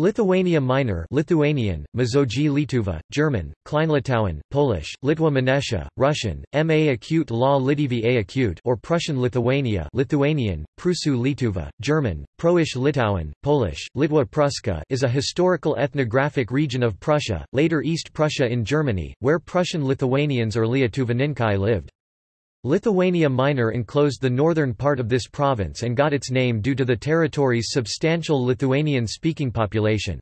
Lithuania Minor Lithuanian, Mažoji Lietuva, German, Kleinlitauen, Polish, Litwa Mniejsza, Russian, Ma acute la Litivy a acute or Prussian Lithuania Lithuanian, Prusu Lietuva, German, Proish Litauen, Polish, Litwa Pruska is a historical ethnographic region of Prussia, later East Prussia in Germany, where Prussian Lithuanians or Lietuvininkai lived. Lithuania Minor enclosed the northern part of this province and got its name due to the territory's substantial Lithuanian-speaking population.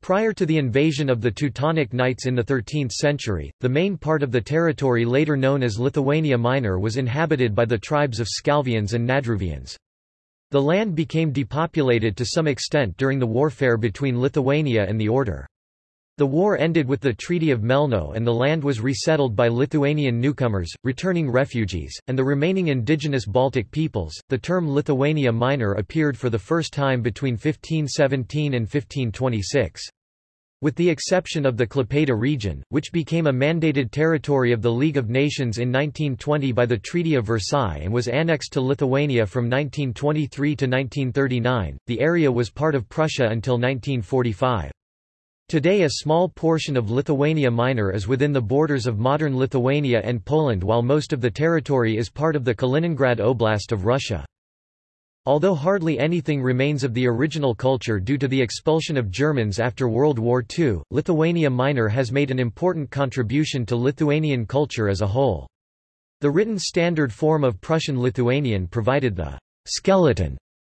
Prior to the invasion of the Teutonic Knights in the 13th century, the main part of the territory later known as Lithuania Minor was inhabited by the tribes of Skalvians and Nadruvians. The land became depopulated to some extent during the warfare between Lithuania and the Order. The war ended with the Treaty of Melno and the land was resettled by Lithuanian newcomers, returning refugees, and the remaining indigenous Baltic peoples. The term Lithuania Minor appeared for the first time between 1517 and 1526. With the exception of the Klaipėda region, which became a mandated territory of the League of Nations in 1920 by the Treaty of Versailles and was annexed to Lithuania from 1923 to 1939, the area was part of Prussia until 1945. Today a small portion of Lithuania Minor is within the borders of modern Lithuania and Poland while most of the territory is part of the Kaliningrad Oblast of Russia. Although hardly anything remains of the original culture due to the expulsion of Germans after World War II, Lithuania Minor has made an important contribution to Lithuanian culture as a whole. The written standard form of Prussian Lithuanian provided the skeleton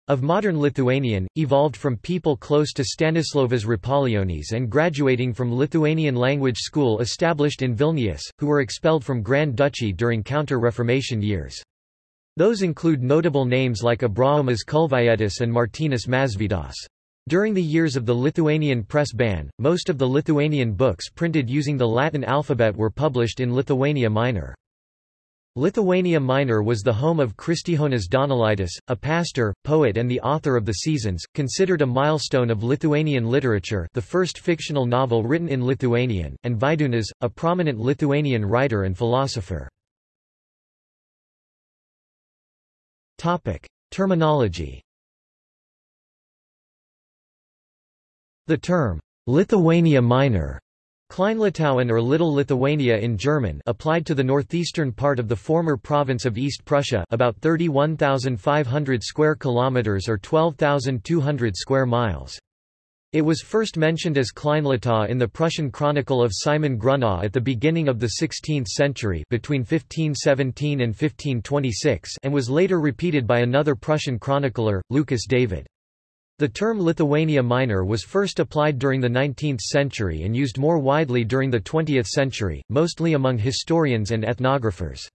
of modern Lithuanian, evolved from people close to Stanislovas Rapolionis and graduating from Lithuanian language school established in Vilnius, who were expelled from Grand Duchy during Counter-Reformation years. Those include notable names like Abraomas Kulvietis and Martynas Mažvydas. During the years of the Lithuanian press ban, most of the Lithuanian books printed using the Latin alphabet were published in Lithuania Minor. Lithuania Minor was the home of Kristijonas Donelaitis, a pastor, poet and the author of The Seasons, considered a milestone of Lithuanian literature the first fictional novel written in Lithuanian, and Vydūnas, a prominent Lithuanian writer and philosopher. Terminology The term, Lithuania Minor Kleinlitauen or Little Lithuania in German applied to the northeastern part of the former province of East Prussia about 31,500 square kilometers or 12,200 square miles. It was first mentioned as Kleinlitau in the Prussian Chronicle of Simon Grunau at the beginning of the 16th century between 1517 and 1526 and was later repeated by another Prussian chronicler, Lucas David. The term Lithuania Minor was first applied during the 19th century and used more widely during the 20th century, mostly among historians and ethnographers.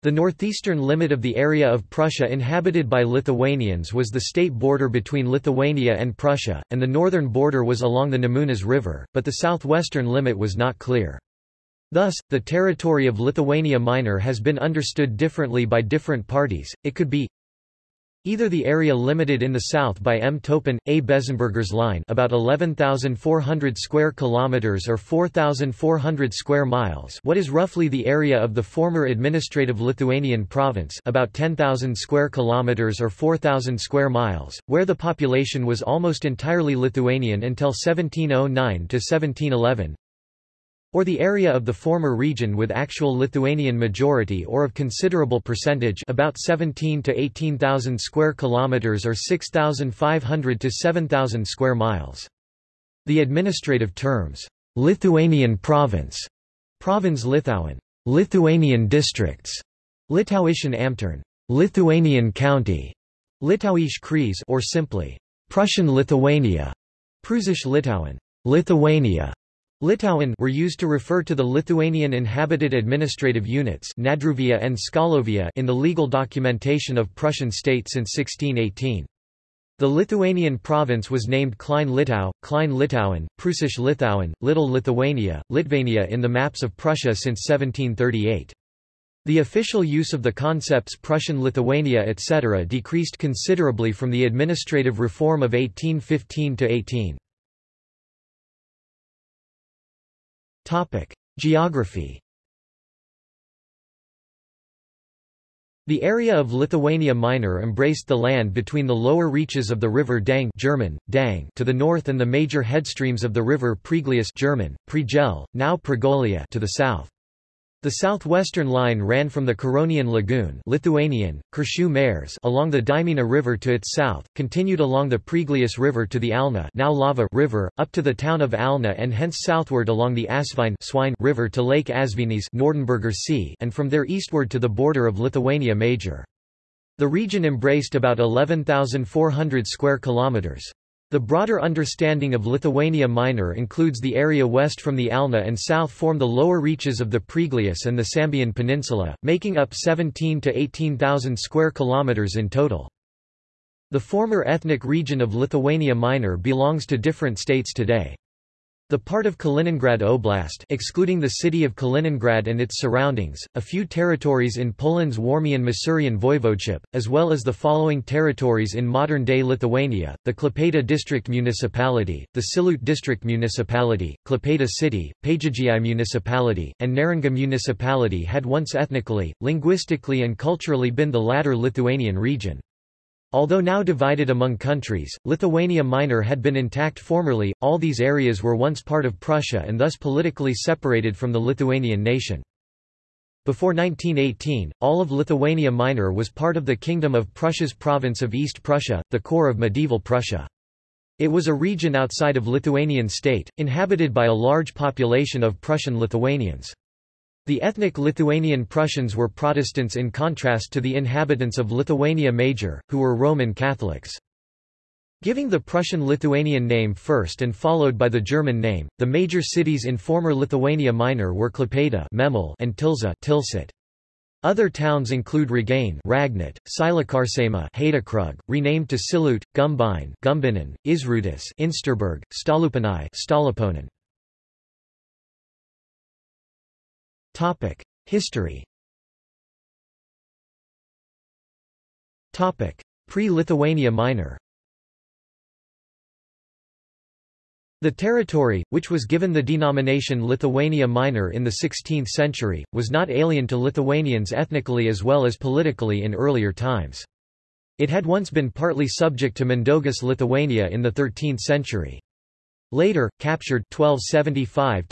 The northeastern limit of the area of Prussia inhabited by Lithuanians was the state border between Lithuania and Prussia, and the northern border was along the Nemunas River, but the southwestern limit was not clear. Thus, the territory of Lithuania Minor has been understood differently by different parties, it could be Either the area limited in the south by M. Toeppen, A. Bezzenberger's line about 11,400 square kilometers or 4,400 square miles what is roughly the area of the former administrative Lithuanian province about 10,000 square kilometers or 4,000 square miles, where the population was almost entirely Lithuanian until 1709 to 1711, or the area of the former region with actual Lithuanian majority or of considerable percentage about 17 to 18,000 square kilometers or 6,500 to 7,000 square miles. The administrative terms, Lithuanian province, Provinz Litauen, Lithuanian districts, Litauischen Ämtern, Lithuanian county, Litauisch Kreis or simply Prussian Lithuania, Prussisch Litauen, Lithuania, Litauen were used to refer to the Lithuanian inhabited administrative units Nadruvia and Skalovia in the legal documentation of Prussian state since 1618. The Lithuanian province was named Klein Litau, Klein Litauen, Prussisch Litauen, Little Lithuania, Litvania in the maps of Prussia since 1738. The official use of the concepts Prussian Lithuania etc. decreased considerably from the administrative reform of 1815 to 18. Topic: Geography. The area of Lithuania Minor embraced the land between the lower reaches of the river Dang German, Dang to the north and the major headstreams of the river Preglius German, Pregel, now Pregolia to the south. The southwestern line ran from the Curonian Lagoon Lithuanian, Mares along the Dimena River to its south, continued along the Preglius River to the Alna now Lava River, up to the town of Alna and hence southward along the Asvine Swine River to Lake Asvenis Nordenberger Sea and from there eastward to the border of Lithuania Major. The region embraced about 11,400 square kilometers. The broader understanding of Lithuania Minor includes the area west from the Alna and south form the lower reaches of the Preglius and the Sambian Peninsula, making up 17 to 18,000 square kilometers in total. The former ethnic region of Lithuania Minor belongs to different states today. The part of Kaliningrad Oblast excluding the city of Kaliningrad and its surroundings, a few territories in Poland's Warmian-Masurian voivodeship, as well as the following territories in modern-day Lithuania, the Klaipėda District Municipality, the Šilutė District Municipality, Klaipėda City, Pagėgiai Municipality, and Neringa Municipality had once ethnically, linguistically and culturally been the latter Lithuanian region. Although now divided among countries, Lithuania Minor had been intact formerly, all these areas were once part of Prussia and thus politically separated from the Lithuanian nation. Before 1918, all of Lithuania Minor was part of the Kingdom of Prussia's province of East Prussia, the core of medieval Prussia. It was a region outside of Lithuanian state, inhabited by a large population of Prussian Lithuanians. The ethnic Lithuanian Prussians were Protestants in contrast to the inhabitants of Lithuania Major, who were Roman Catholics. Giving the Prussian-Lithuanian name first and followed by the German name, the major cities in former Lithuania Minor were Klaipėda and Tilsa Tilsit. Other towns include Ragain Ragnit, Silakarsaima Heydekrug, renamed to Silut, Gumbine Gumbinnen, Izrūtis Insterburg, Stalupinai Stallupönen. History Topic: Pre-Lithuania Minor The territory, which was given the denomination Lithuania Minor in the 16th century, was not alien to Lithuanians ethnically as well as politically in earlier times. It had once been partly subject to Mindaugas Lithuania in the 13th century. Later, captured 1275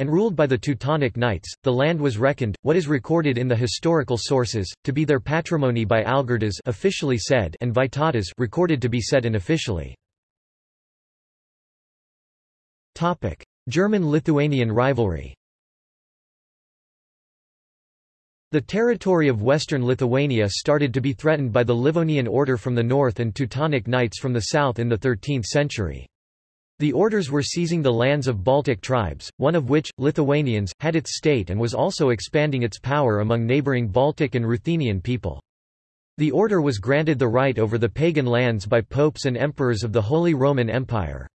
and ruled by the Teutonic Knights, the land was reckoned, what is recorded in the historical sources, to be their patrimony by Algirdas officially said and Vytautas recorded to be said unofficially. German-Lithuanian rivalry The territory of western Lithuania started to be threatened by the Livonian Order from the north and Teutonic Knights from the south in the 13th century. The orders were seizing the lands of Baltic tribes, one of which, Lithuanians, had its state and was also expanding its power among neighboring Baltic and Ruthenian people. The order was granted the right over the pagan lands by popes and emperors of the Holy Roman Empire.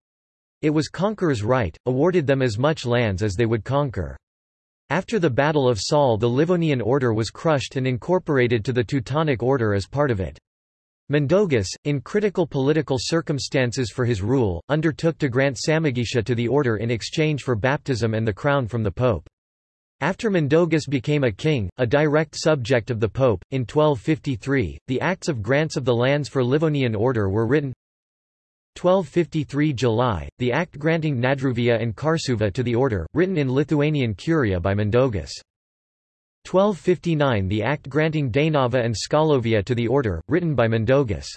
It was conqueror's right, awarded them as much lands as they would conquer. After the Battle of Saule the Livonian order was crushed and incorporated to the Teutonic Order as part of it. Mindaugas, in critical political circumstances for his rule, undertook to grant Samogitia to the order in exchange for baptism and the crown from the pope. After Mindaugas became a king, a direct subject of the pope, in 1253, the Acts of Grants of the Lands for Livonian Order were written 1253 July, the act granting Nadruvia and Karsuva to the order, written in Lithuanian Curia by Mindaugas. 1259 The act granting Dainava and Skalovia to the order, written by Mindaugas.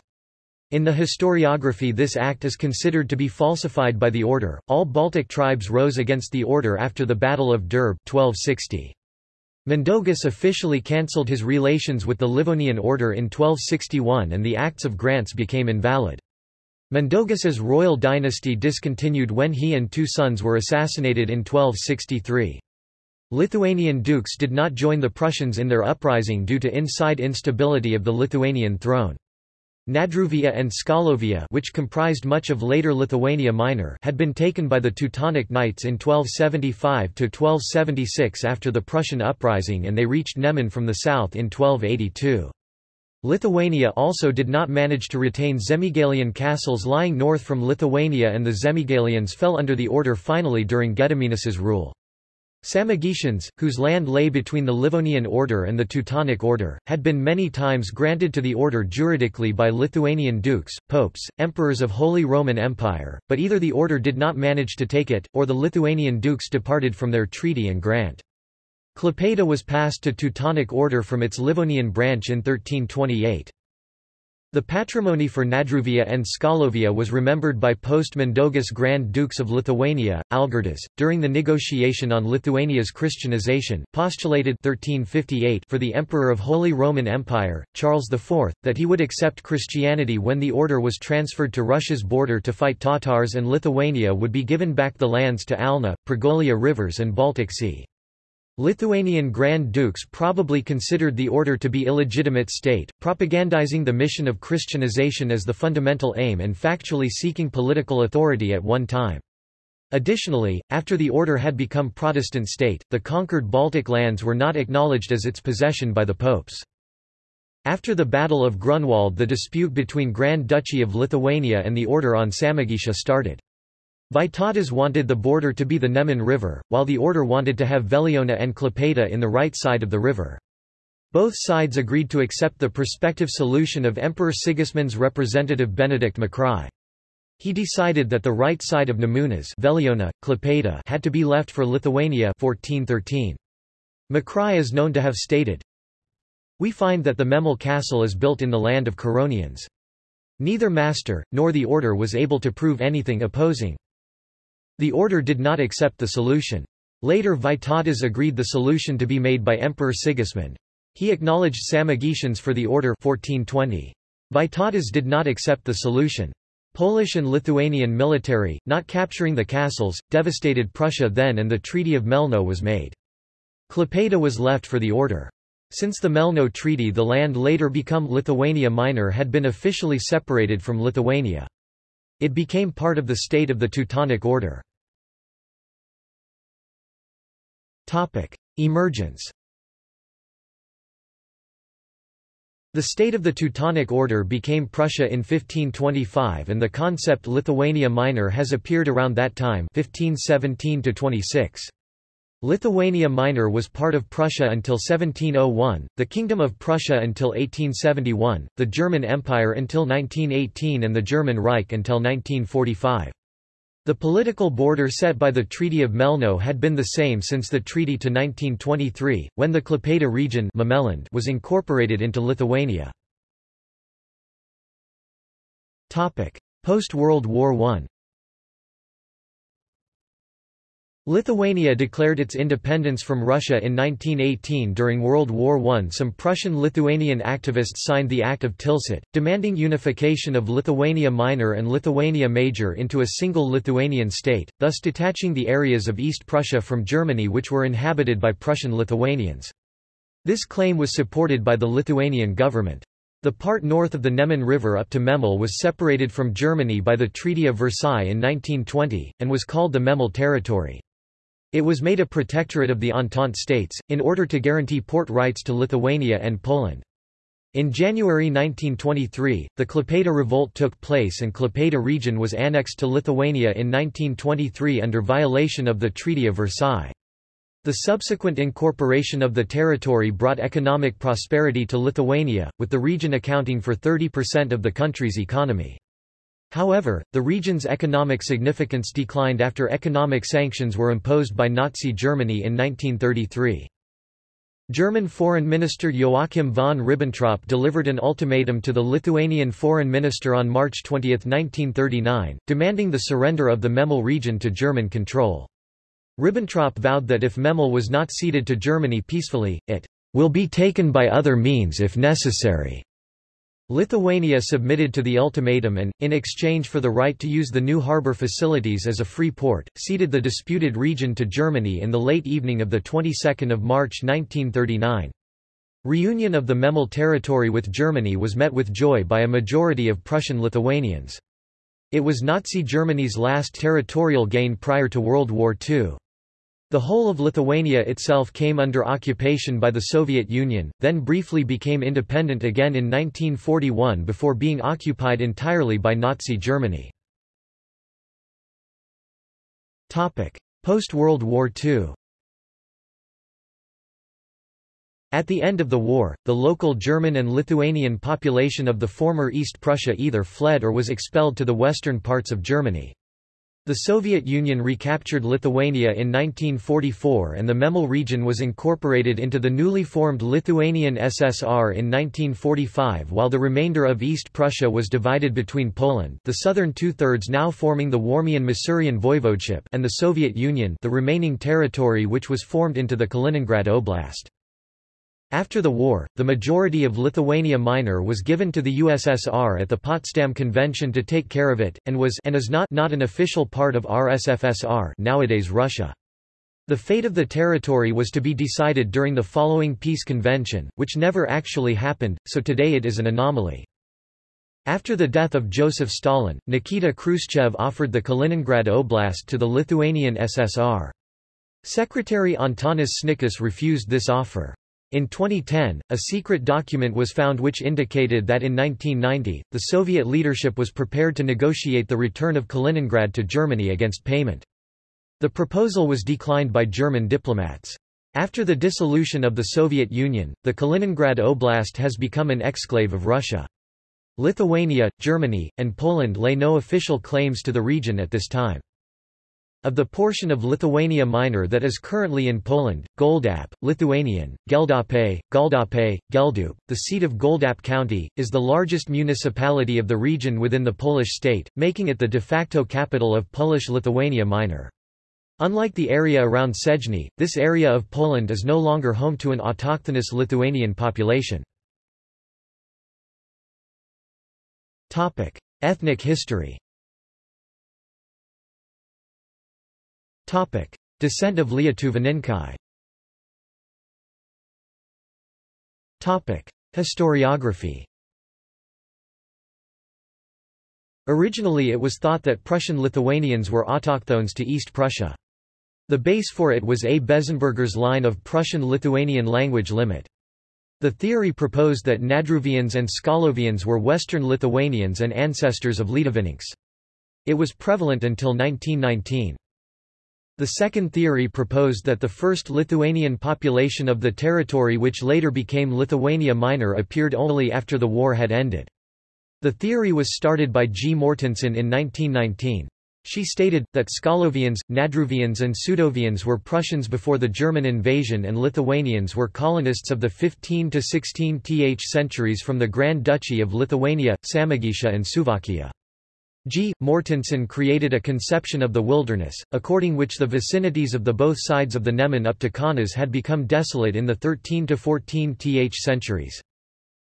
In the historiography this act is considered to be falsified by the order. All Baltic tribes rose against the order after the Battle of Durbe 1260. Mindaugas officially cancelled his relations with the Livonian order in 1261 and the Acts of Grants became invalid. Mindaugas's royal dynasty discontinued when he and two sons were assassinated in 1263. Lithuanian dukes did not join the Prussians in their uprising due to inside instability of the Lithuanian throne. Nadruvia and Skalovia which comprised much of later Lithuania Minor had been taken by the Teutonic Knights in 1275–1276 after the Prussian uprising and they reached Neman from the south in 1282. Lithuania also did not manage to retain Semigallian castles lying north from Lithuania and the Semigallians fell under the order finally during Gediminas' rule. Samogitians, whose land lay between the Livonian Order and the Teutonic Order, had been many times granted to the order juridically by Lithuanian dukes, popes, emperors of Holy Roman Empire, but either the order did not manage to take it, or the Lithuanian dukes departed from their treaty and grant. Klaipėda was passed to Teutonic Order from its Livonian branch in 1328. The patrimony for Nadruvia and Skalovia was remembered by post-Mindaugas Grand Dukes of Lithuania, Algirdas, during the negotiation on Lithuania's Christianization, postulated 1358 for the Emperor of Holy Roman Empire, Charles IV, that he would accept Christianity when the order was transferred to Russia's border to fight Tatars and Lithuania would be given back the lands to Alna, Pregolia rivers and Baltic Sea. Lithuanian Grand Dukes probably considered the order to be illegitimate state, propagandizing the mission of Christianization as the fundamental aim and factually seeking political authority at one time. Additionally, after the order had become Protestant state, the conquered Baltic lands were not acknowledged as its possession by the popes. After the Battle of Grunwald the dispute between Grand Duchy of Lithuania and the Order on Samogitia started. Vytautas wanted the border to be the Neman River, while the order wanted to have Veliona and Klaipėda in the right side of the river. Both sides agreed to accept the prospective solution of Emperor Sigismund's representative Benedict Makrai. He decided that the right side of Nemunas Veliona, Klaipėda had to be left for Lithuania 1413. Makrai is known to have stated, We find that the Memel castle is built in the land of Curonians. Neither master, nor the order was able to prove anything opposing. The order did not accept the solution. Later Vytautas agreed the solution to be made by Emperor Sigismund. He acknowledged Samogitians for the order 1420. Vytautas did not accept the solution. Polish and Lithuanian military, not capturing the castles, devastated Prussia then and the Treaty of Melno was made. Klaipėda was left for the order. Since the Melno Treaty the land later become Lithuania Minor had been officially separated from Lithuania. It became part of the state of the Teutonic Order. Emergence The state of the Teutonic Order became Prussia in 1525 and the concept Lithuania Minor has appeared around that time 1517 -26. Lithuania Minor was part of Prussia until 1701, the Kingdom of Prussia until 1871, the German Empire until 1918 and the German Reich until 1945. The political border set by the Treaty of Melno had been the same since the treaty to 1923, when the Klaipėda region was incorporated into Lithuania. Post-World War I Lithuania declared its independence from Russia in 1918 during World War I. Some Prussian-Lithuanian activists signed the Act of Tilsit, demanding unification of Lithuania Minor and Lithuania Major into a single Lithuanian state, thus detaching the areas of East Prussia from Germany which were inhabited by Prussian Lithuanians. This claim was supported by the Lithuanian government. The part north of the Neman River up to Memel was separated from Germany by the Treaty of Versailles in 1920, and was called the Memel Territory. It was made a protectorate of the Entente states, in order to guarantee port rights to Lithuania and Poland. In January 1923, the Klaipėda revolt took place and Klaipėda region was annexed to Lithuania in 1923 under violation of the Treaty of Versailles. The subsequent incorporation of the territory brought economic prosperity to Lithuania, with the region accounting for 30% of the country's economy. However, the region's economic significance declined after economic sanctions were imposed by Nazi Germany in 1933. German Foreign Minister Joachim von Ribbentrop delivered an ultimatum to the Lithuanian Foreign Minister on March 20, 1939, demanding the surrender of the Memel region to German control. Ribbentrop vowed that if Memel was not ceded to Germany peacefully, it will be taken by other means if necessary. Lithuania submitted to the ultimatum and, in exchange for the right to use the new harbour facilities as a free port, ceded the disputed region to Germany in the late evening of the 22nd of March 1939. Reunion of the Memel territory with Germany was met with joy by a majority of Prussian Lithuanians. It was Nazi Germany's last territorial gain prior to World War II. The whole of Lithuania itself came under occupation by the Soviet Union, then briefly became independent again in 1941 before being occupied entirely by Nazi Germany. Post-World War II At the end of the war, the local German and Lithuanian population of the former East Prussia either fled or was expelled to the western parts of Germany. The Soviet Union recaptured Lithuania in 1944 and the Memel region was incorporated into the newly formed Lithuanian SSR in 1945 while the remainder of East Prussia was divided between Poland the southern two-thirds now forming the Warmian-Masurian voivodeship and the Soviet Union the remaining territory which was formed into the Kaliningrad Oblast. After the war, the majority of Lithuania Minor was given to the USSR at the Potsdam Convention to take care of it, and was and is not, not an official part of RSFSR nowadays Russia. The fate of the territory was to be decided during the following peace convention, which never actually happened, so today it is an anomaly. After the death of Joseph Stalin, Nikita Khrushchev offered the Kaliningrad Oblast to the Lithuanian SSR. Secretary Antanas Sniečkus refused this offer. In 2010, a secret document was found which indicated that in 1990, the Soviet leadership was prepared to negotiate the return of Kaliningrad to Germany against payment. The proposal was declined by German diplomats. After the dissolution of the Soviet Union, the Kaliningrad Oblast has become an exclave of Russia. Lithuania, Germany, and Poland lay no official claims to the region at this time. Of the portion of Lithuania Minor that is currently in Poland, Goldap, Lithuanian, Geldape, Galdape, Geldup, the seat of Goldap County, is the largest municipality of the region within the Polish state, making it the de facto capital of Polish Lithuania Minor. Unlike the area around Sejny, this area of Poland is no longer home to an autochthonous Lithuanian population. Ethnic history Descent of Lietuvininkai Historiography Originally it was thought that Prussian Lithuanians were autochthones to East Prussia. The base for it was A. Bezzenberger's line of Prussian-Lithuanian language limit. The theory proposed that Nadruvians and Skalovians were Western Lithuanians and ancestors of Lietuviniks. It was prevalent until 1919. The second theory proposed that the first Lithuanian population of the territory which later became Lithuania Minor appeared only after the war had ended. The theory was started by G. Mortensen in 1919. She stated, that Skalovians, Nadruvians and Sudovians were Prussians before the German invasion and Lithuanians were colonists of the 15 to 16 th centuries from the Grand Duchy of Lithuania, Samogitia and Suvalkija. G. Mortensen created a conception of the wilderness, according which the vicinities of the both sides of the Neman up to Kaunas had become desolate in the 13 to 14 th centuries.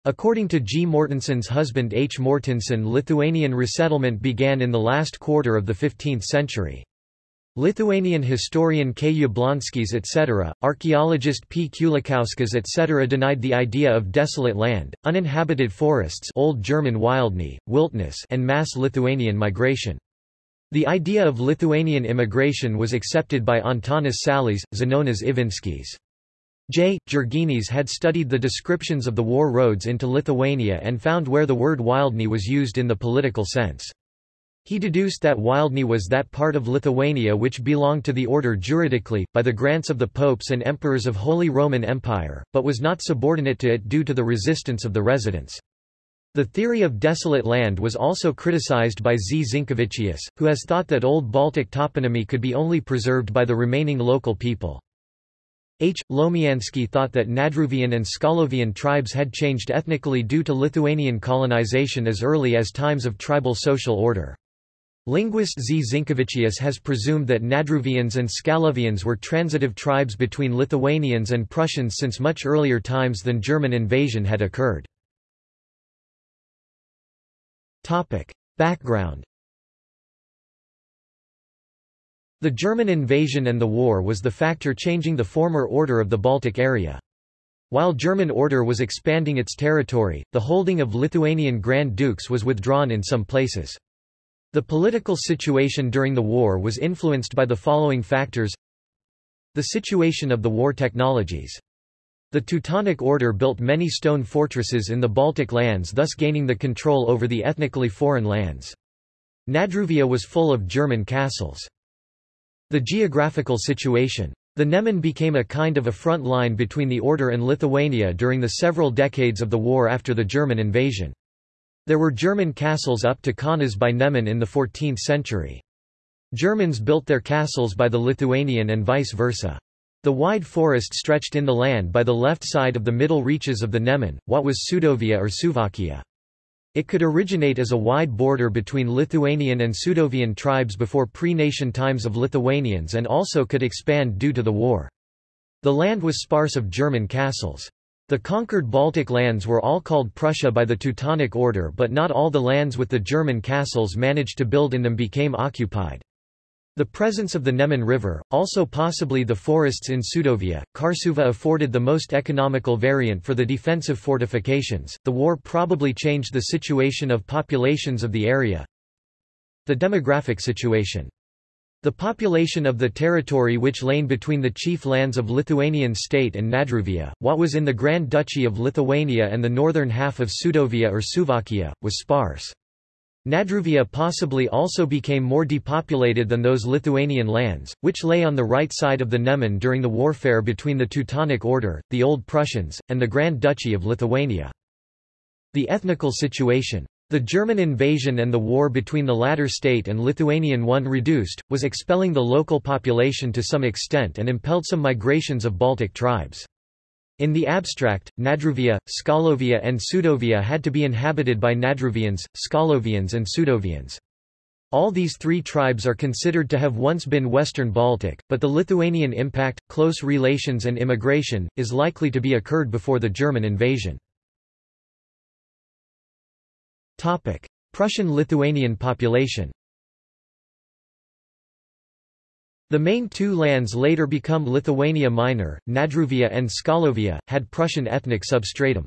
According to G. Mortensen's husband H. Mortensen Lithuanian resettlement began in the last quarter of the 15th century. Lithuanian historian K. Jablonskis etc., archaeologist P. Kulikauskas etc. denied the idea of desolate land, uninhabited forests Old German wildnis, wildnis and mass Lithuanian migration. The idea of Lithuanian immigration was accepted by Antanas Salys, Zenonas Ivinskis. J. Jurginis had studied the descriptions of the war roads into Lithuania and found where the word wildny was used in the political sense. He deduced that Wildny was that part of Lithuania which belonged to the order juridically, by the grants of the popes and emperors of Holy Roman Empire, but was not subordinate to it due to the resistance of the residents. The theory of desolate land was also criticized by Z. Zinkevičius, who has thought that Old Baltic toponymy could be only preserved by the remaining local people. H. Łowmiański thought that Nadruvian and Skalovian tribes had changed ethnically due to Lithuanian colonization as early as times of tribal social order. Linguist Z. Zinkevičius has presumed that Nadruvians and Skalovians were transitive tribes between Lithuanians and Prussians since much earlier times than German invasion had occurred. Background The German invasion and the war was the factor changing the former order of the Baltic area. While German order was expanding its territory, the holding of Lithuanian Grand Dukes was withdrawn in some places. The political situation during the war was influenced by the following factors The situation of the war technologies. The Teutonic Order built many stone fortresses in the Baltic lands thus gaining the control over the ethnically foreign lands. Nadruvia was full of German castles. The geographical situation. The Neman became a kind of a front line between the Order and Lithuania during the several decades of the war after the German invasion. There were German castles up to Kaunas by Neman in the 14th century. Germans built their castles by the Lithuanian and vice versa. The wide forest stretched in the land by the left side of the middle reaches of the Neman, what was Sudovia or Suvalkija. It could originate as a wide border between Lithuanian and Sudovian tribes before pre-nation times of Lithuanians and also could expand due to the war. The land was sparse of German castles. The conquered Baltic lands were all called Prussia by the Teutonic Order but not all the lands with the German castles managed to build in them became occupied. The presence of the Neman River, also possibly the forests in Sudovia, Karsuva afforded the most economical variant for the defensive fortifications. The war probably changed the situation of populations of the area. The demographic situation. The population of the territory which lay between the chief lands of Lithuanian state and Nadruvia, what was in the Grand Duchy of Lithuania and the northern half of Sudovia or Suvalkija, was sparse. Nadruvia possibly also became more depopulated than those Lithuanian lands, which lay on the right side of the Neman during the warfare between the Teutonic Order, the Old Prussians, and the Grand Duchy of Lithuania. The ethnical situation. The German invasion and the war between the latter state and Lithuanian one reduced, was expelling the local population to some extent and impelled some migrations of Baltic tribes. In the abstract, Nadruvia, Skalovia and Sudovia had to be inhabited by Nadruvians, Skalovians and Sudovians. All these three tribes are considered to have once been Western Baltic, but the Lithuanian impact, close relations and immigration, is likely to be occurred before the German invasion. Prussian-Lithuanian population The main two lands later become Lithuania Minor, Nadruvia and Skalovia, had Prussian ethnic substratum.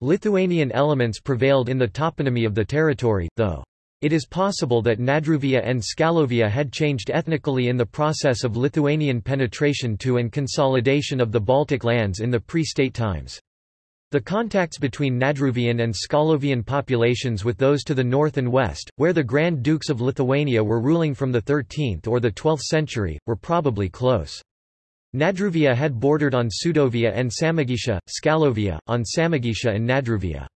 Lithuanian elements prevailed in the toponymy of the territory, though. It is possible that Nadruvia and Skalovia had changed ethnically in the process of Lithuanian penetration to and consolidation of the Baltic lands in the pre-state times. The contacts between Nadruvian and Skalovian populations with those to the north and west, where the Grand Dukes of Lithuania were ruling from the 13th or the 12th century, were probably close. Nadruvia had bordered on Sudovia and Samogitia, Skalovia, on Samogitia and Nadruvia.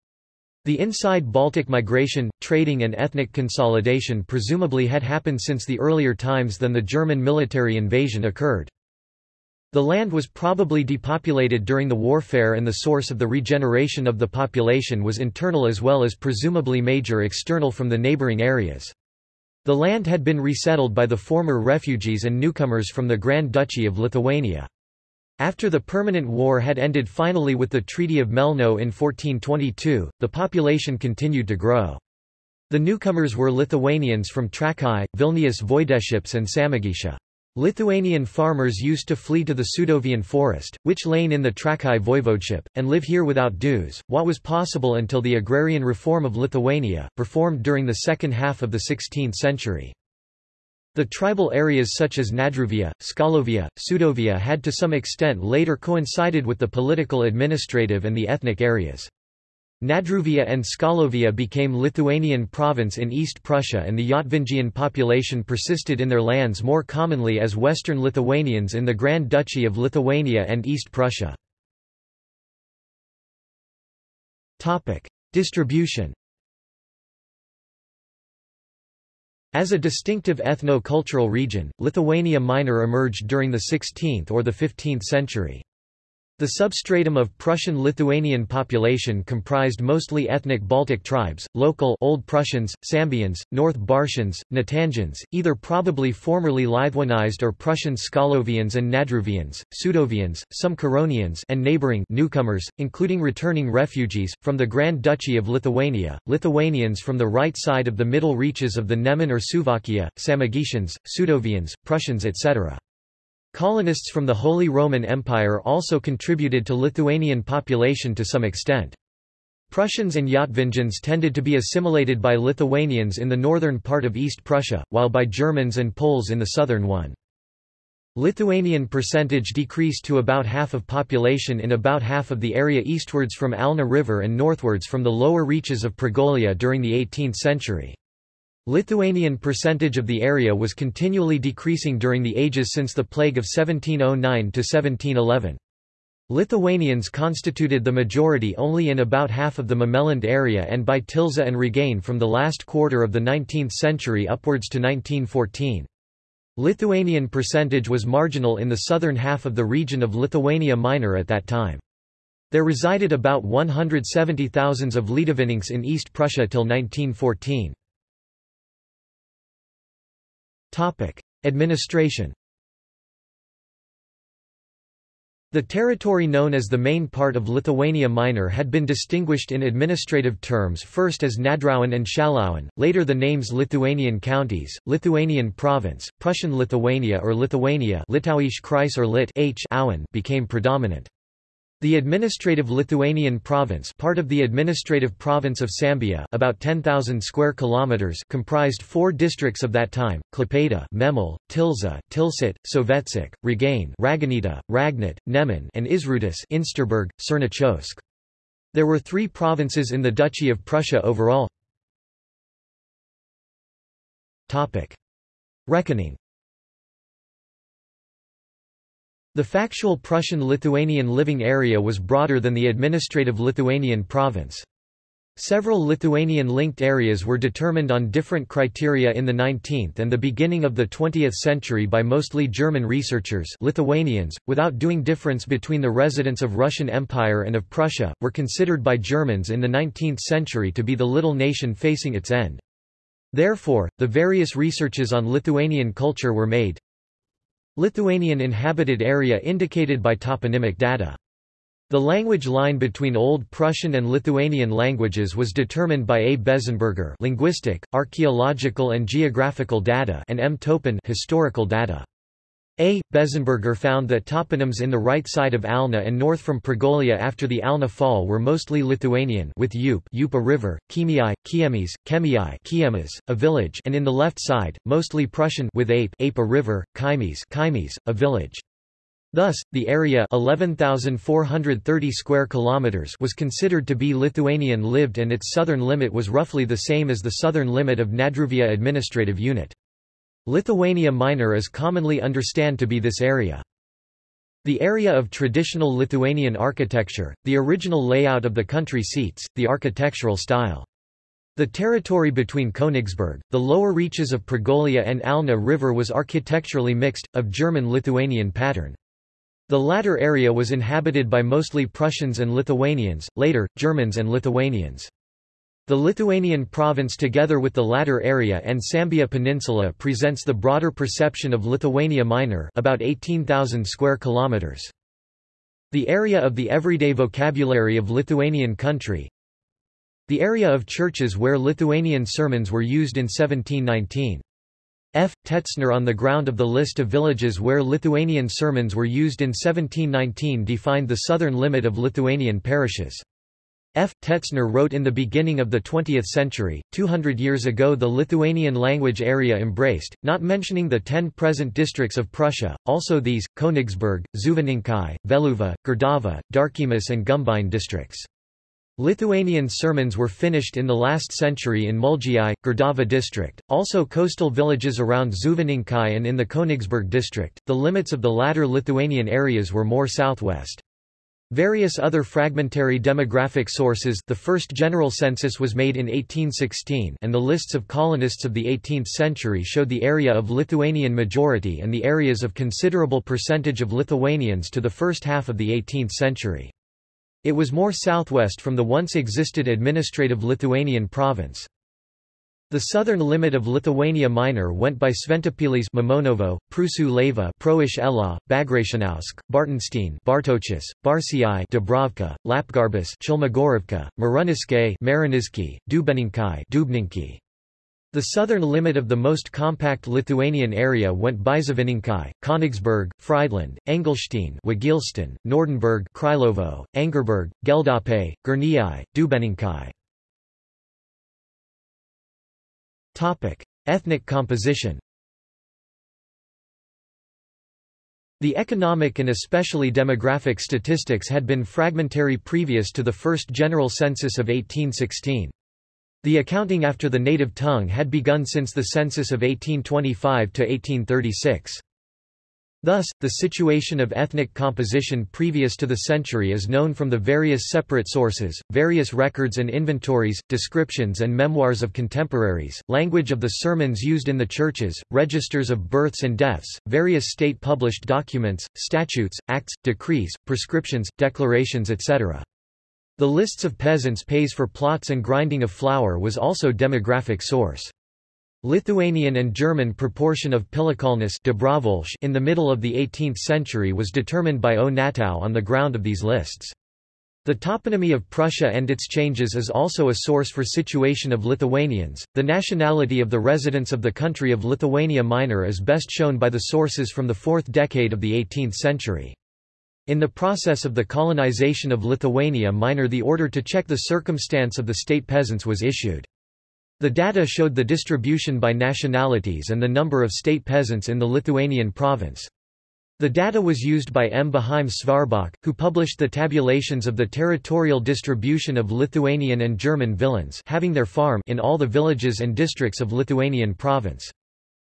The inside Baltic migration, trading and ethnic consolidation presumably had happened since the earlier times than the German military invasion occurred. The land was probably depopulated during the warfare and the source of the regeneration of the population was internal as well as presumably major external from the neighboring areas. The land had been resettled by the former refugees and newcomers from the Grand Duchy of Lithuania. After the permanent war had ended finally with the Treaty of Melno in 1422, the population continued to grow. The newcomers were Lithuanians from Trakai, Vilnius Voideships and Samogitia. Lithuanian farmers used to flee to the Sudovian forest, which lay in the Trakai voivodeship, and live here without dues, what was possible until the agrarian reform of Lithuania, performed during the second half of the 16th century. The tribal areas such as Nadruvia, Skalovia, Sudovia had to some extent later coincided with the political administrative and the ethnic areas. Nadruvia and Skalovia became Lithuanian province in East Prussia and the Yatvingian population persisted in their lands more commonly as Western Lithuanians in the Grand Duchy of Lithuania and East Prussia. Distribution As a distinctive ethno-cultural region, Lithuania Minor emerged during the 16th or the 15th century. The substratum of Prussian-Lithuanian population comprised mostly ethnic Baltic tribes, local Old Prussians, Sambians, North Bartians, Natangians, either probably formerly Lithuanized or Prussian Skalovians and Nadruvians, Sudovians, some Curonians and neighboring newcomers, including returning refugees, from the Grand Duchy of Lithuania, Lithuanians from the right side of the middle reaches of the Neman or Suvalkija, Samogitians, Sudovians, Prussians etc. Colonists from the Holy Roman Empire also contributed to Lithuanian population to some extent. Prussians and Yatvingians tended to be assimilated by Lithuanians in the northern part of East Prussia, while by Germans and Poles in the southern one. Lithuanian percentage decreased to about half of population in about half of the area eastwards from Alna River and northwards from the lower reaches of Pregolia during the 18th century. Lithuanian percentage of the area was continually decreasing during the ages since the plague of 1709 to 1711. Lithuanians constituted the majority only in about half of the Memelland area and by Tilza and Regain from the last quarter of the 19th century upwards to 1914. Lithuanian percentage was marginal in the southern half of the region of Lithuania Minor at that time. There resided about 170,000 of Lietuviniks in East Prussia till 1914. Topic: Administration. The territory known as the main part of Lithuania Minor had been distinguished in administrative terms first as Nadrauin and Šalaun, later the names Lithuanian counties, Lithuanian province, Prussian Lithuania or Lithuania or Lit became predominant. The administrative Lithuanian province part of the administrative province of Sambia about 10,000 square kilometers comprised four districts of that time, Klaipėda Memel, Tilza, Tilsit, Sovetsk, Regain Raganita, Ragnit, Neman and Izrūtis Insterburg, Chernyakhovsk. There were three provinces in the Duchy of Prussia overall. Topic: Reckoning The factual Prussian-Lithuanian living area was broader than the administrative Lithuanian province. Several Lithuanian-linked areas were determined on different criteria in the 19th and the beginning of the 20th century by mostly German researchers Lithuanians, without doing difference between the residents of Russian Empire and of Prussia, were considered by Germans in the 19th century to be the little nation facing its end. Therefore, the various researches on Lithuanian culture were made, Lithuanian inhabited area indicated by toponymic data. The language line between Old Prussian and Lithuanian languages was determined by A. Bezzenberger linguistic, archaeological and geographical data and M. Toeppen historical data. A. Bezzenberger found that toponyms in the right side of Alna and north from Pregolia after the Alna fall were mostly Lithuanian with Up, Up a river, Chemiai, Kiemis, Chemii Kiemas, a village and in the left side, mostly Prussian with Ape, Ape river, Kaimis, Kaimis, a village. Thus, the area 11,430 square kilometers was considered to be Lithuanian lived and its southern limit was roughly the same as the southern limit of Nadruvia administrative unit. Lithuania Minor is commonly understand to be this area. The area of traditional Lithuanian architecture, the original layout of the country seats, the architectural style. The territory between Königsberg, the lower reaches of Pregolia and Alna River was architecturally mixed, of German-Lithuanian pattern. The latter area was inhabited by mostly Prussians and Lithuanians, later, Germans and Lithuanians. The Lithuanian province together with the latter area and Sambia Peninsula presents the broader perception of Lithuania Minor about 18,000 square kilometers. The area of the everyday vocabulary of Lithuanian country The area of churches where Lithuanian sermons were used in 1719. F. Tetzner on the ground of the list of villages where Lithuanian sermons were used in 1719 defined the southern limit of Lithuanian parishes. F. Tetzner wrote in the beginning of the 20th century, 200 years ago the Lithuanian language area embraced, not mentioning the ten present districts of Prussia, also these, Königsberg, Žuvininkai, Veluva, Gerdava, Darkymas and Gumbine districts. Lithuanian sermons were finished in the last century in Mulgiai, Gerdava district, also coastal villages around Žuvininkai and in the Königsberg district. The limits of the latter Lithuanian areas were more southwest. Various other fragmentary demographic sources the first general census was made in 1816 and the lists of colonists of the 18th century showed the area of Lithuanian majority and the areas of considerable percentage of Lithuanians to the first half of the 18th century. It was more southwest from the once existed administrative Lithuanian province. The southern limit of Lithuania Minor went by Šventopilis Mamonovo, Prūsų Laiva Proish Ela, Bartenstein Bartochis, Barsiai Dubrovka, Lapgarbis Chilmagorovka, Maruniske Marinizki, Dubeninkai Dubninki. The southern limit of the most compact Lithuanian area went by Zavininkai, Königsberg, Friedland, Engelstein Wagilston, Nordenburg Krylovo, Angerberg, Geldape, Gurniai, Dubeninkai. Ethnic composition The economic and especially demographic statistics had been fragmentary previous to the first general census of 1816. The accounting after the native tongue had begun since the census of 1825 to 1836. Thus, the situation of ethnic composition previous to the century is known from the various separate sources, various records and inventories, descriptions and memoirs of contemporaries, language of the sermons used in the churches, registers of births and deaths, various state-published documents, statutes, acts, decrees, prescriptions, declarations etc. The lists of peasants pays for plots and grinding of flour was also demographic source. Lithuanian and German proportion of Pilikalnis in the middle of the 18th century was determined by O. Nattau on the ground of these lists. The toponymy of Prussia and its changes is also a source for situation of Lithuanians. The nationality of the residents of the country of Lithuania Minor is best shown by the sources from the fourth decade of the 18th century. In the process of the colonization of Lithuania Minor the order to check the circumstance of the state peasants was issued. The data showed the distribution by nationalities and the number of state peasants in the Lithuanian province. The data was used by M. Beheim Schwarzbach, who published the tabulations of the territorial distribution of Lithuanian and German villeins having their farm in all the villages and districts of Lithuanian province.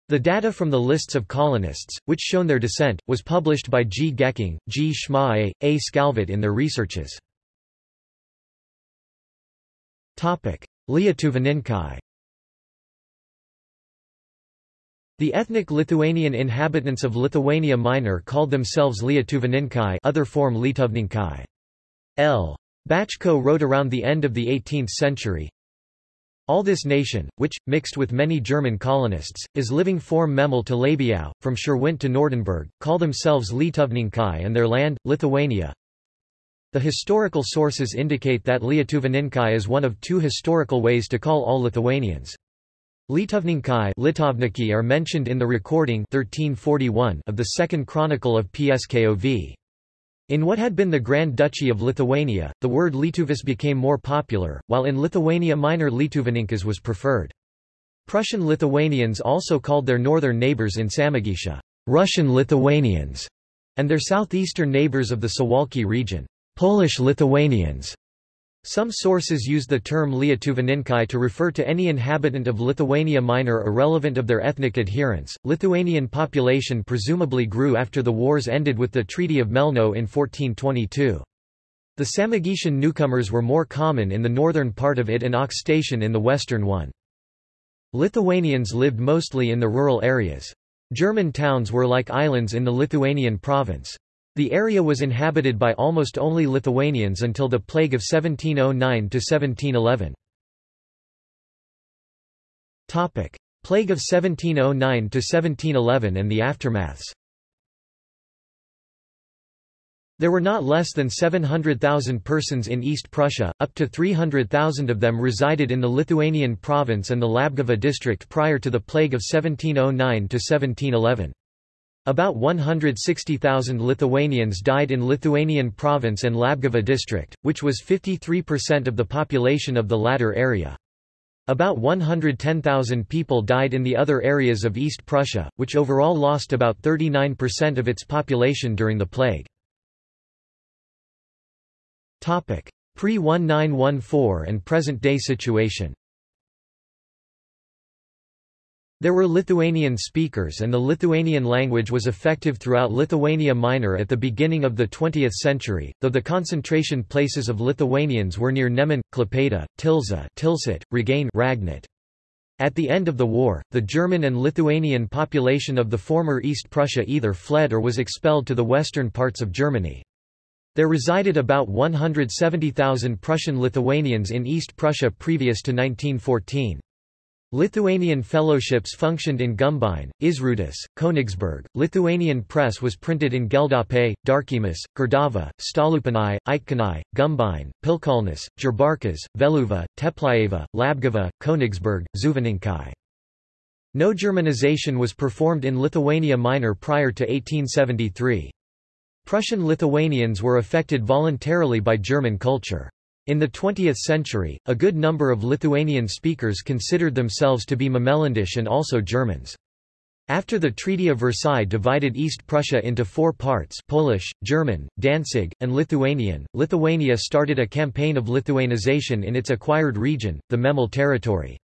The data from the lists of colonists, which shown their descent, was published by G. Gecking, G. Schma A. Skalweit in their researches. Lietuvininkai The ethnic Lithuanian inhabitants of Lithuania Minor called themselves Lietuvininkai other form Lietuvninkai. L. Bachko wrote around the end of the 18th century, all this nation, which, mixed with many German colonists, is living form Memel to Labiau, from Schirwindt to Nordenburg, call themselves Lietuvninkai and their land, Lithuania. The historical sources indicate that Lietuvininkai is one of two historical ways to call all Lithuanians. Lietuvninkai are mentioned in the recording 1341 of the Second Chronicle of Pskov. In what had been the Grand Duchy of Lithuania, the word Lietuvis became more popular, while in Lithuania Minor Lietuvininkas was preferred. Prussian Lithuanians also called their northern neighbors in Samogitia, Russian Lithuanians, and their southeastern neighbors of the Suwalki region, Polish Lithuanians. Some sources use the term Lietuvininkai to refer to any inhabitant of Lithuania Minor irrelevant of their ethnic adherence. Lithuanian population presumably grew after the wars ended with the Treaty of Melno in 1422. The Samogitian newcomers were more common in the northern part of it and Aukštaitian in the western one. Lithuanians lived mostly in the rural areas. German towns were like islands in the Lithuanian province. The area was inhabited by almost only Lithuanians until the plague of 1709–1711. Plague of 1709–1711 and the aftermaths There were not less than 700,000 persons in East Prussia, up to 300,000 of them resided in the Lithuanian province and the Labguva district prior to the plague of 1709–1711. About 160,000 Lithuanians died in Lithuanian province and Labguva district, which was 53% of the population of the latter area. About 110,000 people died in the other areas of East Prussia, which overall lost about 39% of its population during the plague. Pre-1914 and present-day situation there were Lithuanian speakers and the Lithuanian language was effective throughout Lithuania Minor at the beginning of the 20th century, though the concentration places of Lithuanians were near Neman, Klaipėda, Tilžė Tilsit, Ragainė Ragnit. At the end of the war, the German and Lithuanian population of the former East Prussia either fled or was expelled to the western parts of Germany. There resided about 170,000 Prussian Lithuanians in East Prussia previous to 1914. Lithuanian fellowships functioned in Gumbinė, Įsrutis, Königsberg. Lithuanian press was printed in Geldapė, Darkiemis, Kardava, Stalupėnai, Eitkūnai, Gumbinė, Pilikalnis, Jurbarkas, Vėluva, Tepliava, Labguva, Königsberg, Žuvininkai. No Germanization was performed in Lithuania Minor prior to 1873. Prussian Lithuanians were affected voluntarily by German culture. In the 20th century, a good number of Lithuanian speakers considered themselves to be Memeländisch and also Germans. After the Treaty of Versailles divided East Prussia into four parts Polish, German, Danzig, and Lithuanian, Lithuania started a campaign of Lithuanization in its acquired region, the Memel territory.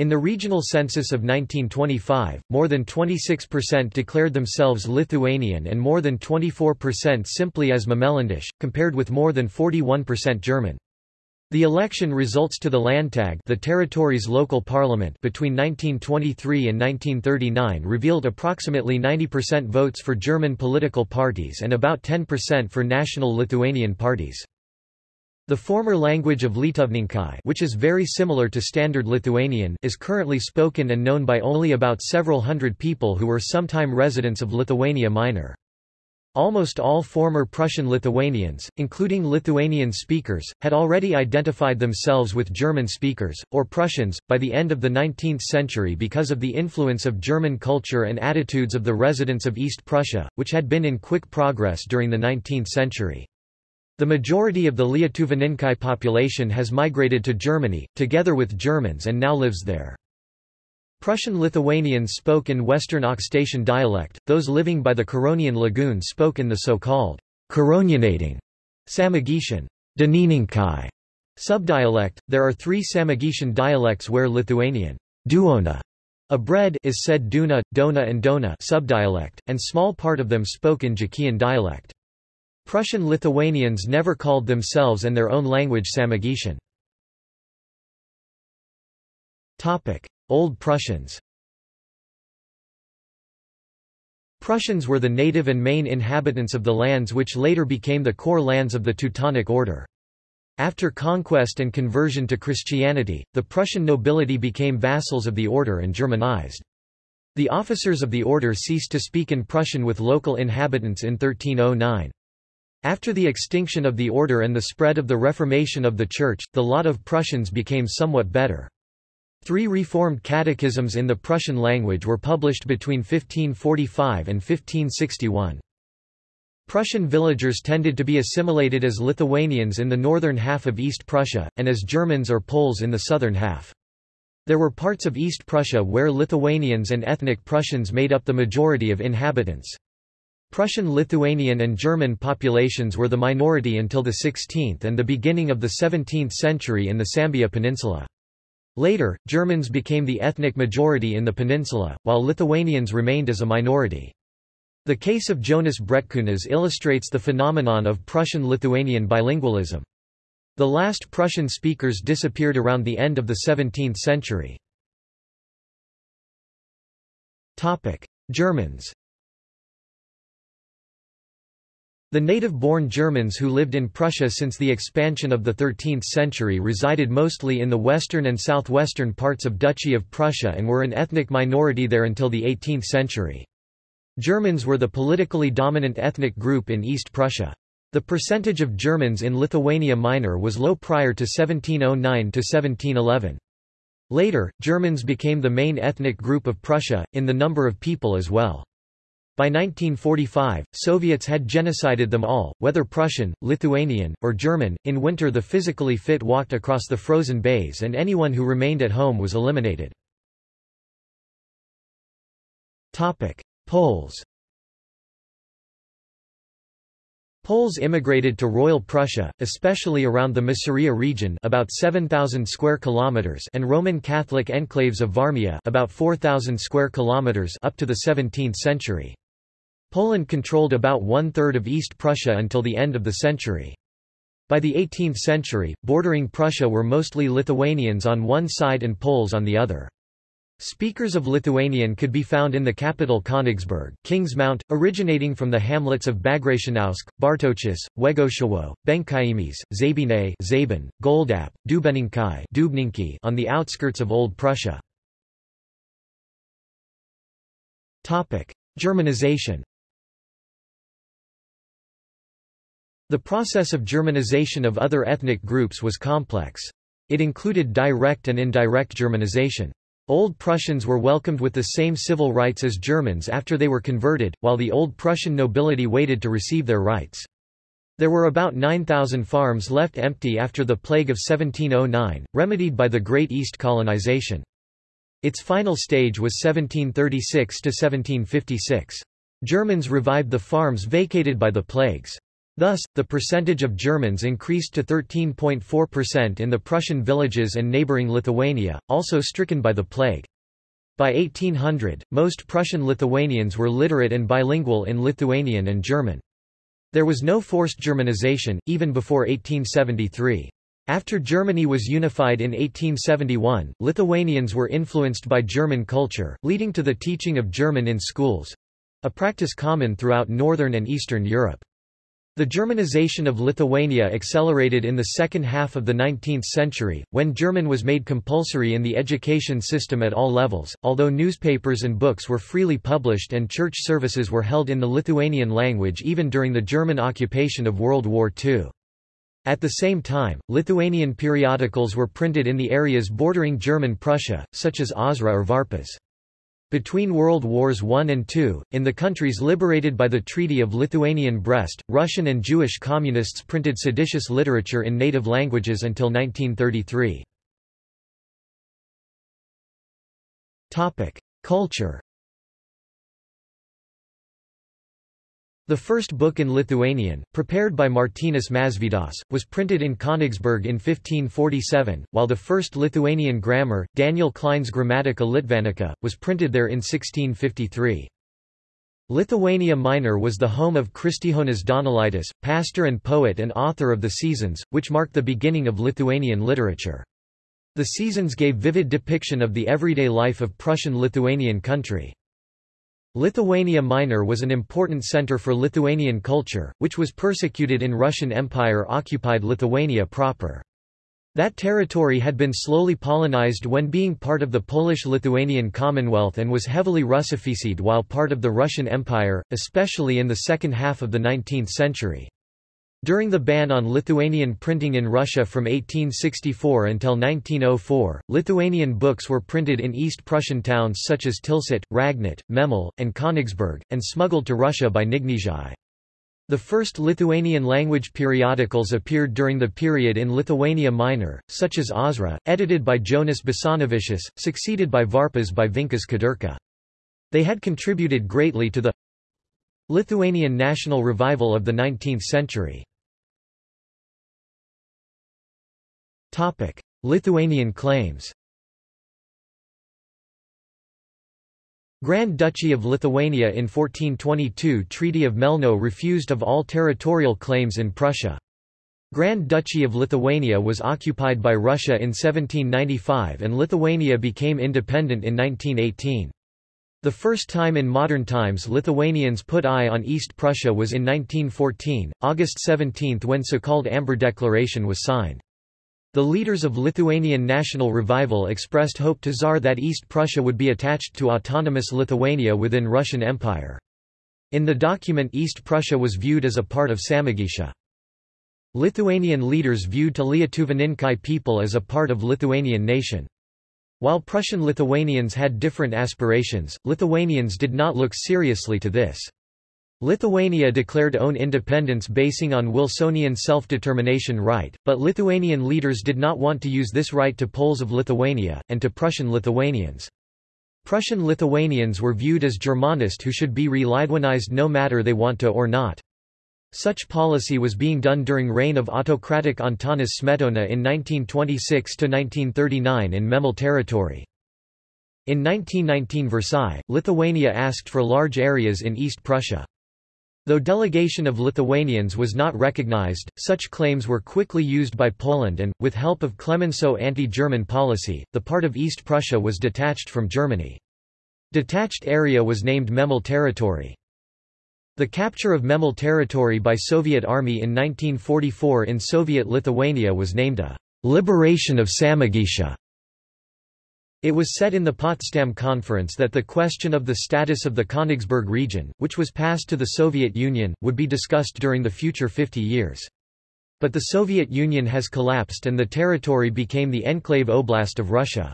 In the regional census of 1925, more than 26% declared themselves Lithuanian and more than 24% simply as Memeländisch, compared with more than 41% German. The election results to the Landtag the territory's local parliament between 1923 and 1939 revealed approximately 90% votes for German political parties and about 10% for national Lithuanian parties. The former language of Lietuvninkai which is very similar to Standard Lithuanian is currently spoken and known by only about several hundred people who were sometime residents of Lithuania Minor. Almost all former Prussian Lithuanians, including Lithuanian speakers, had already identified themselves with German speakers, or Prussians, by the end of the 19th century because of the influence of German culture and attitudes of the residents of East Prussia, which had been in quick progress during the 19th century. The majority of the Lietuvninkai population has migrated to Germany, together with Germans and now lives there. Prussian Lithuanians spoke in Western Aukštaitian dialect, those living by the Curonian lagoon spoke in the so-called Curonianating Samogitian Dūnininkai subdialect. There are three Samogitian dialects where Lithuanian duona, a bread is said duna, dona and dona subdialect, and small part of them spoke in Jakian dialect. Prussian Lithuanians never called themselves and their own language Samogitian. Old Prussians Prussians were the native and main inhabitants of the lands which later became the core lands of the Teutonic Order. After conquest and conversion to Christianity, the Prussian nobility became vassals of the order and Germanized. The officers of the order ceased to speak in Prussian with local inhabitants in 1309. After the extinction of the order and the spread of the Reformation of the Church, the lot of Prussians became somewhat better. Three reformed catechisms in the Prussian language were published between 1545 and 1561. Prussian villagers tended to be assimilated as Lithuanians in the northern half of East Prussia, and as Germans or Poles in the southern half. There were parts of East Prussia where Lithuanians and ethnic Prussians made up the majority of inhabitants. Prussian Lithuanian and German populations were the minority until the 16th and the beginning of the 17th century in the Sambia Peninsula. Later, Germans became the ethnic majority in the peninsula, while Lithuanians remained as a minority. The case of Jonas Bretkunas illustrates the phenomenon of Prussian-Lithuanian bilingualism. The last Prussian speakers disappeared around the end of the 17th century. Germans The native-born Germans who lived in Prussia since the expansion of the 13th century resided mostly in the western and southwestern parts of Duchy of Prussia and were an ethnic minority there until the 18th century. Germans were the politically dominant ethnic group in East Prussia. The percentage of Germans in Lithuania Minor was low prior to 1709–1711. Later, Germans became the main ethnic group of Prussia, in the number of people as well. By 1945, Soviets had genocided them all, whether Prussian, Lithuanian, or German. In winter, the physically fit walked across the frozen bays and anyone who remained at home was eliminated. Topic: Poles. Poles immigrated to Royal Prussia, especially around the Masuria region about 7,000 square kilometers and Roman Catholic enclaves of Warmia about 4,000 square kilometers up to the 17th century. Poland controlled about one-third of East Prussia until the end of the century. By the 18th century, bordering Prussia were mostly Lithuanians on one side and Poles on the other. Speakers of Lithuanian could be found in the capital Königsberg, King's Mount, originating from the hamlets of Bagration,ausk, Bartochis, Węgorzewo, Benkaimis, Zabine Zabin, Goldap, Dubeninkai Dubninki on the outskirts of Old Prussia. Germanization The process of Germanization of other ethnic groups was complex. It included direct and indirect Germanization. Old Prussians were welcomed with the same civil rights as Germans after they were converted, while the Old Prussian nobility waited to receive their rights. There were about 9,000 farms left empty after the plague of 1709, remedied by the Great East colonization. Its final stage was 1736 to 1756. Germans revived the farms vacated by the plagues. Thus, the percentage of Germans increased to 13.4% in the Prussian villages and neighboring Lithuania, also stricken by the plague. By 1800, most Prussian Lithuanians were literate and bilingual in Lithuanian and German. There was no forced Germanization, even before 1873. After Germany was unified in 1871, Lithuanians were influenced by German culture, leading to the teaching of German in schools—a practice common throughout Northern and Eastern Europe. The Germanization of Lithuania accelerated in the second half of the 19th century, when German was made compulsory in the education system at all levels, although newspapers and books were freely published and church services were held in the Lithuanian language even during the German occupation of World War II. At the same time, Lithuanian periodicals were printed in the areas bordering German Prussia, such as Aušra or Varpas. Between World Wars I and II, in the countries liberated by the Treaty of Lithuanian Brest, Russian and Jewish communists printed seditious literature in native languages until 1933. Culture The first book in Lithuanian, prepared by Martynas Mažvydas, was printed in Königsberg in 1547, while the first Lithuanian grammar, Daniel Klein's Grammatica Litvanica, was printed there in 1653. Lithuania Minor was the home of Kristijonas Donelaitis, pastor and poet and author of The Seasons, which marked the beginning of Lithuanian literature. The Seasons gave vivid depiction of the everyday life of Prussian-Lithuanian country. Lithuania Minor was an important center for Lithuanian culture, which was persecuted in Russian Empire-occupied Lithuania proper. That territory had been slowly Polonized when being part of the Polish-Lithuanian Commonwealth and was heavily Russificized while part of the Russian Empire, especially in the second half of the 19th century. During the ban on Lithuanian printing in Russia from 1864 until 1904, Lithuanian books were printed in East Prussian towns such as Tilsit, Ragnit, Memel, and Königsberg, and smuggled to Russia by Knygnešiai. The first Lithuanian language periodicals appeared during the period in Lithuania Minor, such as Aušra, edited by Jonas Basanavičius, succeeded by Varpas by Vincas Kudirka. They had contributed greatly to the Lithuanian national revival of the 19th century. Topic: Lithuanian claims. Grand Duchy of Lithuania in 1422 Treaty of Melno refused of all territorial claims in Prussia. Grand Duchy of Lithuania was occupied by Russia in 1795 and Lithuania became independent in 1918. The first time in modern times Lithuanians put eye on East Prussia was in 1914, August 17 when so-called Amber Declaration was signed. The leaders of Lithuanian national revival expressed hope to Tsar that East Prussia would be attached to autonomous Lithuania within Russian Empire. In the document East Prussia was viewed as a part of Samogitia. Lithuanian leaders viewed to Lietuvininkai people as a part of Lithuanian nation. While Prussian Lithuanians had different aspirations, Lithuanians did not look seriously to this. Lithuania declared own independence basing on Wilsonian self-determination right, but Lithuanian leaders did not want to use this right to Poles of Lithuania, and to Prussian Lithuanians. Prussian Lithuanians were viewed as Germanist who should be re-Lithuanized no matter they want to or not. Such policy was being done during reign of autocratic Antanas Smetona in 1926–1939 in Memel territory. In 1919 Versailles, Lithuania asked for large areas in East Prussia. Though delegation of Lithuanians was not recognized, such claims were quickly used by Poland and, with help of Clemenceau anti-German policy, the part of East Prussia was detached from Germany. Detached area was named Memel territory. The capture of Memel territory by Soviet Army in 1944 in Soviet Lithuania was named a liberation of Samogitia. It was said in the Potsdam Conference that the question of the status of the Königsberg region, which was passed to the Soviet Union, would be discussed during the future 50 years. But the Soviet Union has collapsed and the territory became the enclave oblast of Russia.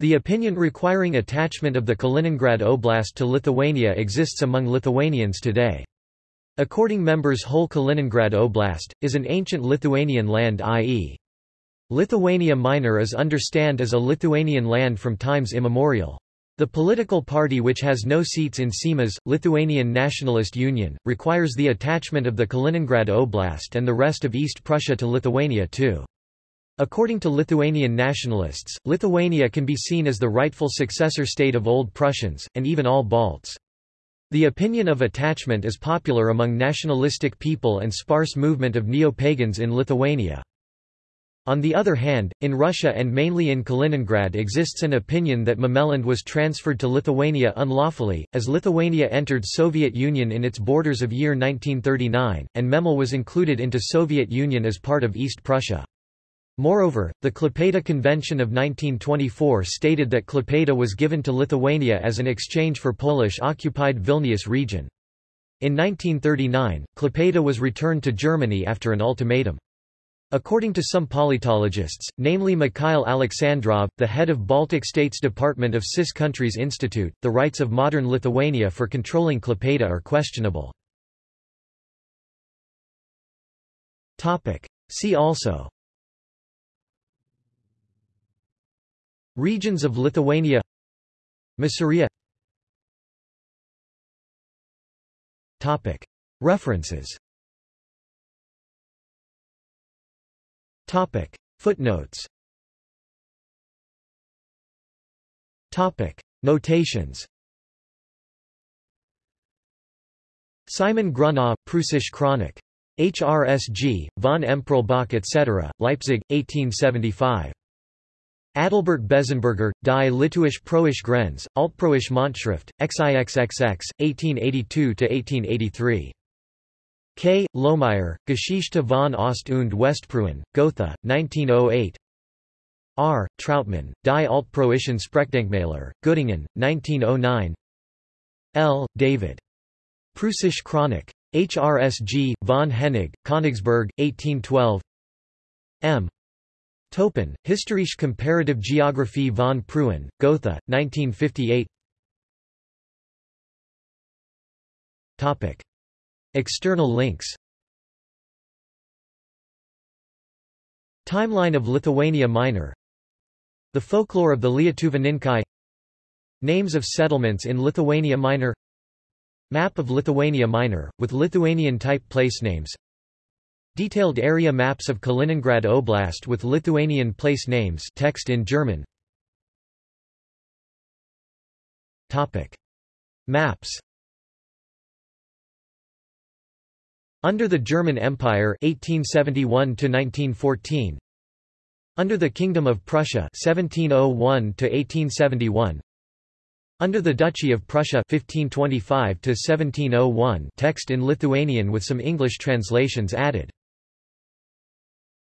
The opinion requiring attachment of the Kaliningrad Oblast to Lithuania exists among Lithuanians today. According members whole Kaliningrad Oblast, is an ancient Lithuanian land i.e. Lithuania Minor is understand as a Lithuanian land from times immemorial. The political party which has no seats in Seimas, Lithuanian Nationalist Union, requires the attachment of the Kaliningrad Oblast and the rest of East Prussia to Lithuania too. According to Lithuanian nationalists, Lithuania can be seen as the rightful successor state of Old Prussians, and even all Balts. The opinion of attachment is popular among nationalistic people and sparse movement of neo-pagans in Lithuania. On the other hand, in Russia and mainly in Kaliningrad exists an opinion that Memeland was transferred to Lithuania unlawfully, as Lithuania entered Soviet Union in its borders of year 1939, and Memel was included into Soviet Union as part of East Prussia. Moreover, the Klaipėda Convention of 1924 stated that Klaipėda was given to Lithuania as an exchange for Polish-occupied Vilnius region. In 1939, Klaipėda was returned to Germany after an ultimatum. According to some politologists, namely Mikhail Alexandrov, the head of Baltic States Department of CIS Countries Institute, the rights of modern Lithuania for controlling Klaipėda are questionable. See also. Regions of Lithuania. Masuria References Topic. Footnotes Topic. Notations Simon Grunau, Preußische Chronik. HRSG, von Emperlbach etc., Leipzig, 1875. Adalbert Bezzenberger, Die Litauische Proische Grenz, Altproisch Monatsschrift, XIXXX, 1882–1883. K. Lohmeyer, Geschichte von Ost- und Westpreußen, Gotha, 1908 R. Trautmann, Die Altpreußischen Sprachdenkmäler, Göttingen, 1909 L. David. Preußische Chronik. HRSG, von Hennig, Königsberg, 1812 M. Toeppen, Historische Comparative Geographie von Preußen, Gotha, 1958 Topic. External links. Timeline of Lithuania Minor. The folklore of the Lietuvininkai. Names of settlements in Lithuania Minor. Map of Lithuania Minor, with Lithuanian-type place names. Detailed area maps of Kaliningrad Oblast with Lithuanian place names. Text in German. Topic. Maps Under the German Empire 1871 1914 Under the Kingdom of Prussia 1701 1871 Under the Duchy of Prussia 1525 1701 text in Lithuanian with some English translations added